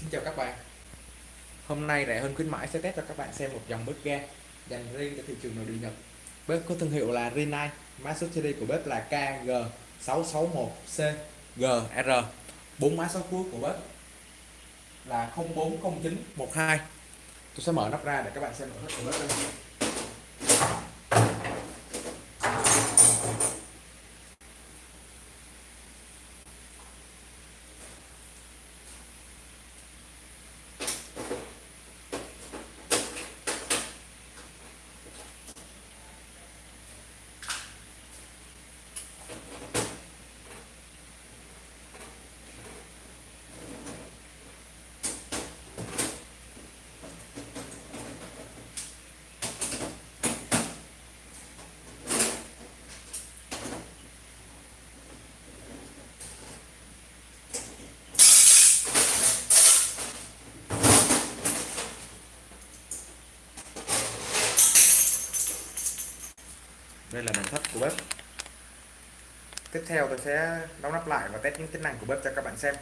Xin chào các bạn. Hôm nay rẻ hơn khuyến mãi sẽ test cho các bạn xem một dòng bếp ga dành riêng cho thị trường nội địa Nhật. Bếp có thương hiệu là Rinnai, Mã số series của bếp là KG661CGR 4 mã số cuối của bếp là 040912 Tôi sẽ mở nắp ra để các bạn xem nội thất của bếp đây. Đây là nội thất của bếp. Tiếp theo tôi sẽ đóng nắp lại và test những tính năng của bếp cho các bạn xem.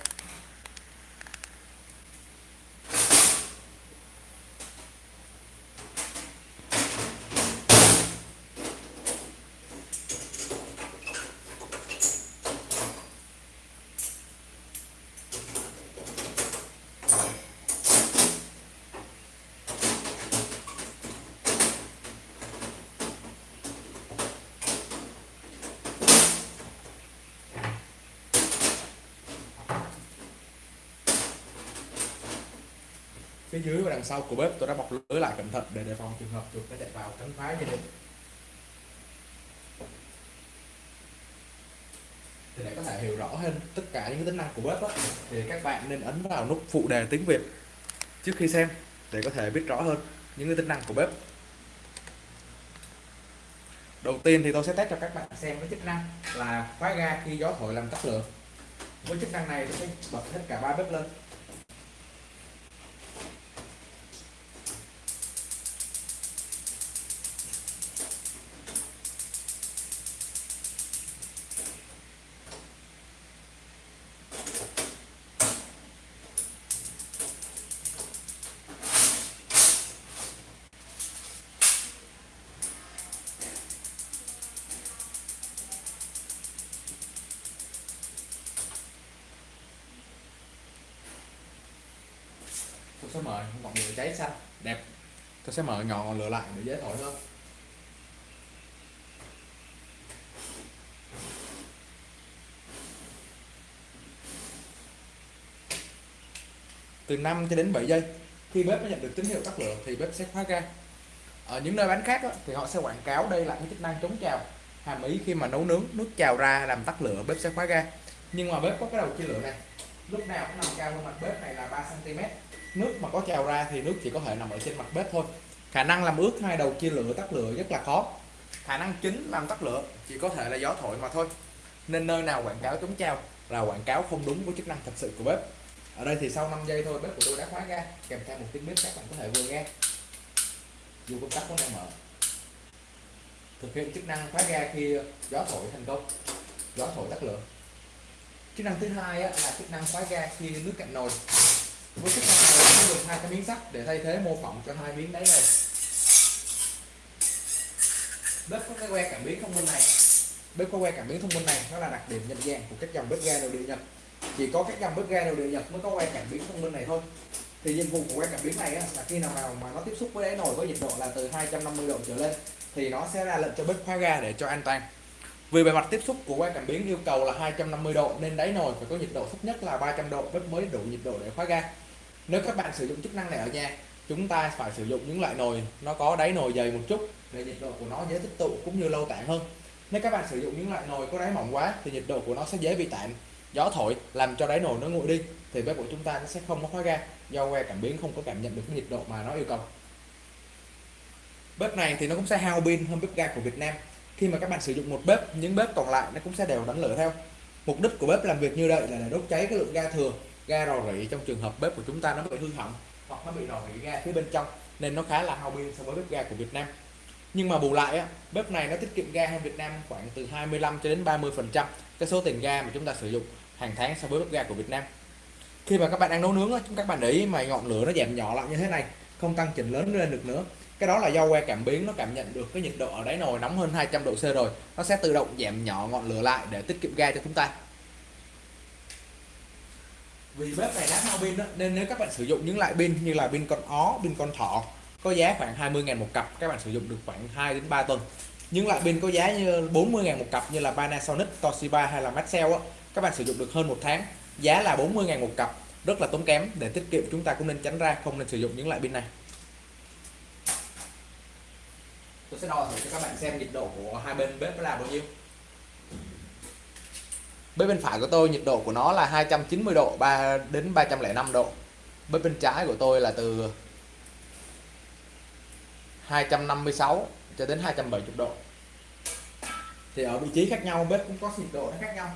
Phía dưới và đằng sau của bếp tôi đã bọc lưới lại cẩn thận để đề phòng trường hợp chuột nó chạy vào cắn phá gia đình thì để có thể hiểu rõ hơn tất cả những tính năng của bếp đó, thì các bạn nên ấn vào nút phụ đề tiếng Việt trước khi xem để có thể biết rõ hơn những cái tính năng của bếp. Đầu tiên thì tôi sẽ test cho các bạn xem cái chức năng là khóa ga khi gió thổi làm tắt lửa. Với chức năng này tôi sẽ bật hết cả ba bếp lên. Tôi mở ngọn lửa cháy xanh. Đẹp. Tôi sẽ mở ngọn lửa lại để dễ thổi hơn từ 5 cho đến 7 giây khi bếp nó nhận được tín hiệu tắt lửa thì bếp sẽ khóa ga. Ở những nơi bán khác đó, thì họ sẽ quảng cáo đây là cái chức năng chống trào. Hàm ý khi mà nấu nướng nước trào ra làm tắt lửa bếp sẽ khóa ga. Nhưng mà bếp có cái đầu chia lửa này. Lúc nào cũng nằm cao hơn mặt bếp này là 3 cm nước mà có trào ra thì nước chỉ có thể nằm ở trên mặt bếp thôi. Khả năng làm ướt hai đầu chia lửa tắt lửa rất là khó. Khả năng chính làm tắt lửa chỉ có thể là gió thổi mà thôi. Nên nơi nào quảng cáo chống trào là quảng cáo không đúng với chức năng thật sự của bếp. Ở đây thì sau 5 giây thôi, bếp của tôi đã khóa ga. Kèm theo một tiếng bếp các bạn có thể vừa nghe. Dù công tắc vẫn đang mở. Thực hiện chức năng khóa ga khi gió thổi thành công. Gió thổi tắt lửa. Chức năng thứ hai là chức năng khóa ga khi nước cạnh nồi với chức năng này có được hai cái miếng sắt để thay thế mô phỏng cho hai miếng đáy này bếp có cái que cảm biến thông minh này. Bếp có que cảm biến thông minh này nó là đặc điểm nhận dạng của các dòng bếp ga nội địa nhật. Chỉ có các dòng bếp ga nội địa nhật mới có que cảm biến thông minh này thôi. Thì nhiệm vụ của que cảm biến này á, là khi nào nào mà nó tiếp xúc với đáy nồi có nhiệt độ là từ 250 độ trở lên thì nó sẽ ra lệnh cho bếp khóa ga để cho an toàn. Vì bề mặt tiếp xúc của que cảm biến yêu cầu là 250 độ nên đáy nồi phải có nhiệt độ thấp nhất là 300 độ bếp mới đủ nhiệt độ để khóa ga nếu các bạn sử dụng chức năng này ở nhà, chúng ta phải sử dụng những loại nồi, nó có đáy nồi dày một chút, để nhiệt độ của nó dễ tích tụ cũng như lâu tản hơn. Nếu các bạn sử dụng những loại nồi có đáy mỏng quá, thì nhiệt độ của nó sẽ dễ bị tản gió thổi làm cho đáy nồi nó nguội đi, thì bếp của chúng ta nó sẽ không có khói ga, do que cảm biến không có cảm nhận được cái nhiệt độ mà nó yêu cầu. Bếp này thì nó cũng sẽ hao pin hơn bếp ga của Việt Nam. Khi mà các bạn sử dụng một bếp, những bếp còn lại nó cũng sẽ đều đánh lửa theo. Mục đích của bếp làm việc như vậy là để đốt cháy cái lượng ga thừa ga rò rỉ trong trường hợp bếp của chúng ta nó bị hư hỏng hoặc nó bị rò rỉ ga phía bên trong nên nó khá là hao pin so với bếp ga của Việt Nam. Nhưng mà bù lại á, bếp này nó tiết kiệm ga hơn Việt Nam khoảng từ 25 cho đến 30 phần trăm cái số tiền ga mà chúng ta sử dụng hàng tháng so với bếp ga của Việt Nam. Khi mà các bạn đang nấu nướng chúng các bạn để ý mà ngọn lửa nó giảm nhỏ lại như thế này không tăng chỉnh lớn lên được nữa. Cái đó là do que cảm biến nó cảm nhận được cái nhiệt độ ở đáy nồi nóng hơn 200 độ C rồi. Nó sẽ tự động giảm nhỏ ngọn lửa lại để tiết kiệm ga cho chúng ta vì bếp này lát mau pin đó, nên nếu các bạn sử dụng những loại pin như là pin con ó pin con thỏ có giá khoảng 20 ngàn một cặp các bạn sử dụng được khoảng 2 đến 3 tuần. Những loại pin có giá như 40 ngàn một cặp như là Panasonic Toshiba hay là Maxell á các bạn sử dụng được hơn một tháng. Giá là 40 ngàn một cặp rất là tốn kém. Để tiết kiệm chúng ta cũng nên tránh ra không nên sử dụng những loại pin này. Tôi sẽ đo thử cho các bạn xem nhiệt độ của hai bên bếp là bao nhiêu bên bên phải của tôi nhiệt độ của nó là 290 độ 3 đến 305 độ. Bên bên trái của tôi là từ 256 cho đến 270 độ. Thì ở vị trí khác nhau, bếp cũng có nhiệt độ nó khác nhau.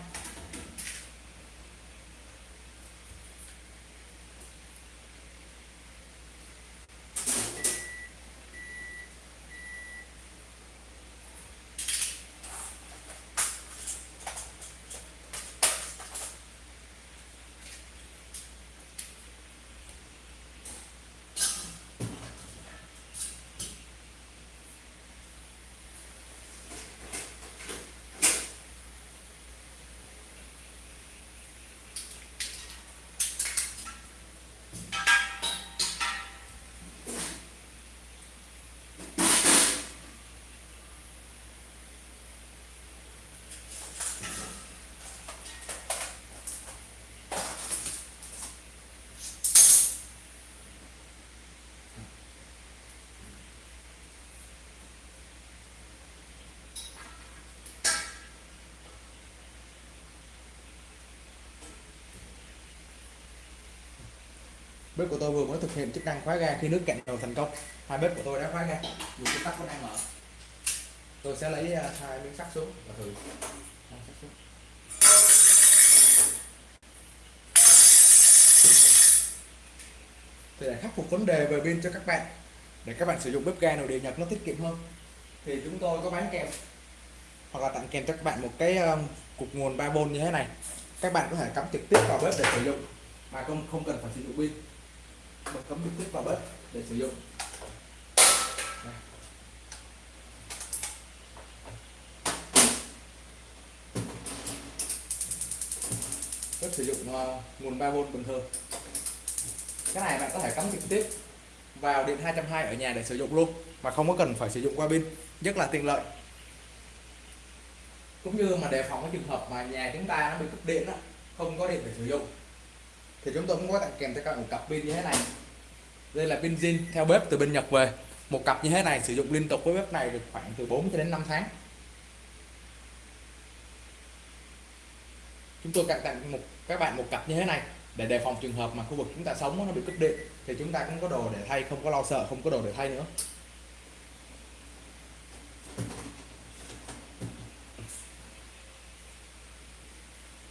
Bếp của tôi vừa mới thực hiện chức năng khóa ga khi nước cạn dầu thành công. Hai bếp của tôi đã khóa ga. Dù công tắt vẫn đang mở. Tôi sẽ lấy à, hai miếng sắt xuống và thử. Thì để khắc phục vấn đề về pin cho các bạn, để các bạn sử dụng bếp ga nội điện nhật nó tiết kiệm hơn, thì chúng tôi có bán kèm. Hoặc là tặng kèm cho các bạn một cái um, cục nguồn 3V như thế này. Các bạn có thể cắm trực tiếp vào bếp để sử dụng, mà không không cần phải sử dụng pin bật cắm trực tiếp vào bếp để sử dụng. Bếp sử dụng ờ, nguồn 3V bình thường cái này bạn có thể cắm trực tiếp vào điện 220 ở nhà để sử dụng luôn mà không có cần phải sử dụng qua pin rất là tiện lợi. Cũng như mà đề phòng cái trường hợp mà nhà chúng ta nó bị cúp điện đó, không có điện để sử dụng thì chúng tôi cũng có tặng kèm cho các bạn một cặp pin như thế này. Đây là pin zin theo bếp từ bên Nhật về. Một cặp như thế này sử dụng liên tục với bếp này được khoảng từ 4 cho đến 5 tháng. Chúng tôi tặng một, các bạn một cặp như thế này để đề phòng trường hợp mà khu vực chúng ta sống nó bị cúp điện. Thì chúng ta cũng có đồ để thay, không có lo sợ, không có đồ để thay nữa.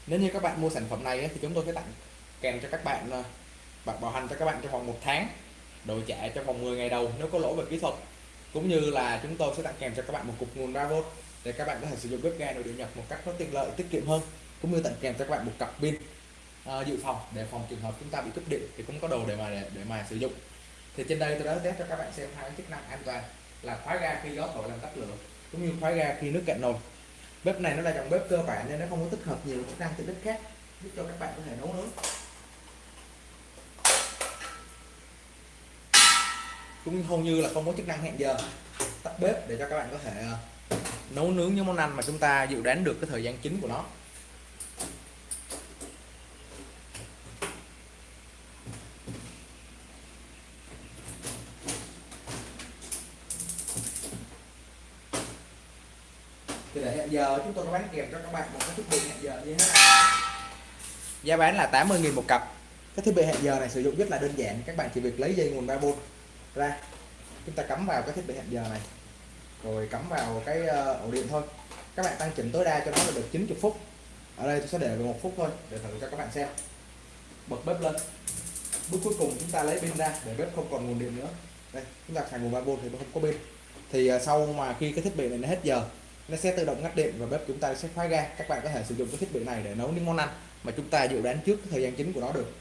Nếu như các bạn mua sản phẩm này thì chúng tôi sẽ tặng kèm cho các bạn ờ, bạc bảo hành cho các bạn trong vòng một tháng đổi trả trong vòng 10 ngày đầu nếu có lỗi về kỹ thuật. Cũng như là chúng tôi sẽ tặng kèm cho các bạn một cục nguồn 3V để các bạn có thể sử dụng bếp ga nội địa nhập một cách có tiện lợi tiết kiệm hơn cũng như tặng kèm cho các bạn một cặp pin uh, dự phòng để phòng trường hợp chúng ta bị cúp điện thì cũng có đồ để mà để, để mà sử dụng. Thì trên đây tôi đã test cho các bạn xem hai chức năng an toàn là khóa ga khi gió thổi làm tắt lửa cũng như khóa ga khi nước cạn nồi. Bếp này nó là dòng bếp cơ bản nên nó không có tích hợp nhiều chức năng tiện ích khác giúp cho các bạn có thể nấu nướng cũng hầu như là không có chức năng hẹn giờ. Tắt bếp để cho các bạn có thể ờ, nấu nướng những món ăn mà chúng ta dự đoán được cái thời gian chính của nó. Thì để hẹn giờ, chúng tôi có bán kèm cho các bạn một cái thiết bị hẹn giờ như thế này. Giá bán là 80.000 một cặp. Cái thiết bị hẹn giờ này sử dụng rất là đơn giản. Các bạn chỉ việc lấy dây nguồn 3V ra, chúng ta cắm vào cái thiết bị hẹn giờ này. Rồi cắm vào cái ờ, ổ điện thôi. Các bạn tăng chỉnh tối đa cho nó là được 90 phút. Ở đây tôi sẽ để vào một phút thôi, để thử cho các bạn xem. Bật bếp lên. Bước cuối cùng chúng ta lấy pin ra, để bếp không còn nguồn điện nữa. Đây, chúng ta xài nguồn 3V thì không có pin. Thì ờ, sau mà khi cái thiết bị này nó hết giờ, nó sẽ tự động ngắt điện và bếp chúng ta sẽ khóa ga. Các bạn có thể sử dụng cái thiết bị này để nấu những món ăn mà chúng ta dự đoán trước cái thời gian chính của nó được.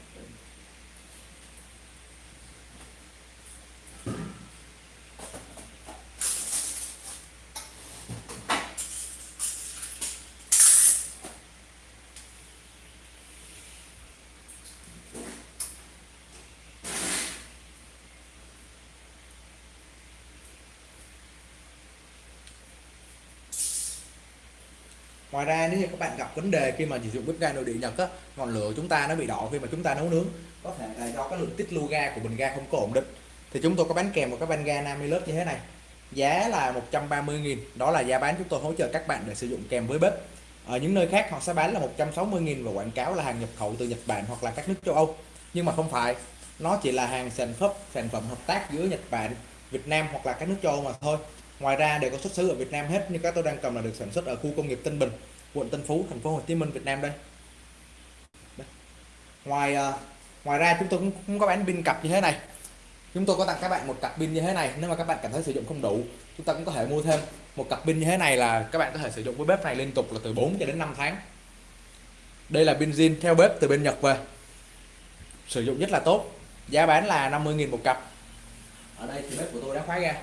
Ngoài ra nếu như các bạn gặp vấn đề khi mà sử dụng bếp ga nội địa Nhật á, ngọn lửa chúng ta nó bị đỏ khi mà chúng ta nấu nướng. Có thể là do cái lượng tiết lưu ga của bình ga không có ổn định. Thì chúng tôi có bán kèm một cái van ga Namilus như thế này. Giá là 130.000 đó là giá bán chúng tôi hỗ trợ các bạn để sử dụng kèm với bếp. Ở những nơi khác họ sẽ bán là 160.000 và quảng cáo là hàng nhập khẩu từ Nhật Bản hoặc là các nước châu Âu. Nhưng mà không phải, nó chỉ là hàng sản phẩm sản phẩm hợp tác giữa Nhật Bản, Việt Nam hoặc là các nước châu Âu mà thôi ngoài ra đều có xuất xứ ở Việt Nam hết như các tôi đang cầm là được sản xuất ở khu công nghiệp Tân Bình quận Tân Phú thành phố Hồ Chí Minh Việt Nam đây, đây. ngoài uh, ngoài ra chúng tôi cũng, cũng có bán pin cặp như thế này. Chúng tôi có tặng các bạn một cặp pin như thế này nếu mà các bạn cảm thấy sử dụng không đủ chúng ta cũng có thể mua thêm một cặp pin như thế này là các bạn có thể sử dụng với bếp này liên tục là từ 4 cho đến 5 tháng. Đây là pin zin theo bếp từ bên Nhật về. Sử dụng rất là tốt giá bán là 50.000 một cặp. Ở đây thì bếp của tôi đã khóa ra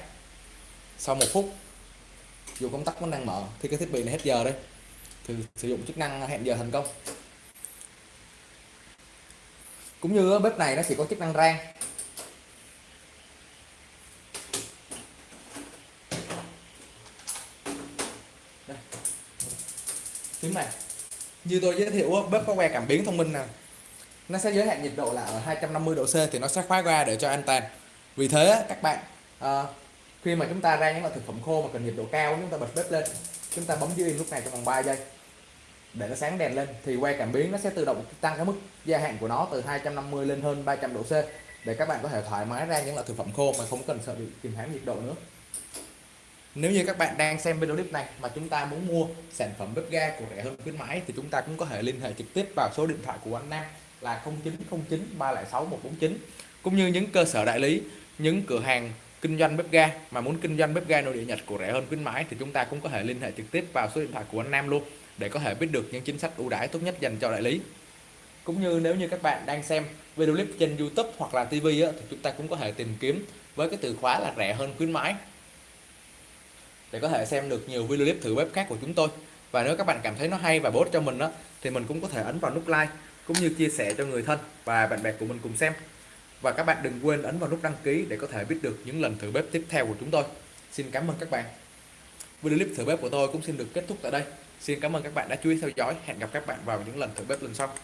sau một phút dù công tắc vẫn đang mở thì cái thiết bị này hết giờ đây. Thì sử dụng chức năng hẹn giờ thành công. Cũng như bếp này nó chỉ có chức năng rang. Phím này. Như tôi giới thiệu bếp có que cảm biến thông minh nè. Nó sẽ giới hạn nhiệt độ là ở 250 độ C thì nó sẽ khóa ra để cho an toàn. Vì thế các bạn à, khi mà chúng ta ra những loại thực phẩm khô mà cần nhiệt độ cao, chúng ta bật bếp lên, chúng ta bấm dưới lúc này trong vòng 3 giây để nó sáng đèn lên, thì que cảm biến nó sẽ tự động tăng cái mức gia hạn của nó từ 250 lên hơn 300 độ C để các bạn có thể thoải mái ra những loại thực phẩm khô mà không cần sợ bị kìm hãm nhiệt độ nữa. Nếu như các bạn đang xem video clip này mà chúng ta muốn mua sản phẩm bếp ga của rẻ hơn khuyến mãi thì chúng ta cũng có thể liên hệ trực tiếp vào số điện thoại của anh Nam là 0909 306 149 cũng như những cơ sở đại lý, những cửa hàng kinh doanh bếp ga mà muốn kinh doanh bếp ga nội địa Nhật của rẻ hơn khuyến mãi thì chúng ta cũng có thể liên hệ trực tiếp vào số điện thoại của anh Nam luôn để có thể biết được những chính sách ưu đãi tốt nhất dành cho đại lý. Cũng như nếu như các bạn đang xem video clip trên YouTube hoặc là TV á, thì chúng ta cũng có thể tìm kiếm với cái từ khóa là rẻ hơn khuyến mãi để có thể xem được nhiều video clip thử bếp khác của chúng tôi. Và nếu các bạn cảm thấy nó hay và bổ ích cho mình đó thì mình cũng có thể ấn vào nút like cũng như chia sẻ cho người thân và bạn bè của mình cùng xem và các bạn đừng quên ấn vào nút đăng ký để có thể biết được những lần thử bếp tiếp theo của chúng tôi. Xin cảm ơn các bạn. Video clip thử bếp của tôi cũng xin được kết thúc tại đây. Xin cảm ơn các bạn đã chú ý theo dõi. Hẹn gặp các bạn vào những lần thử bếp lần sau.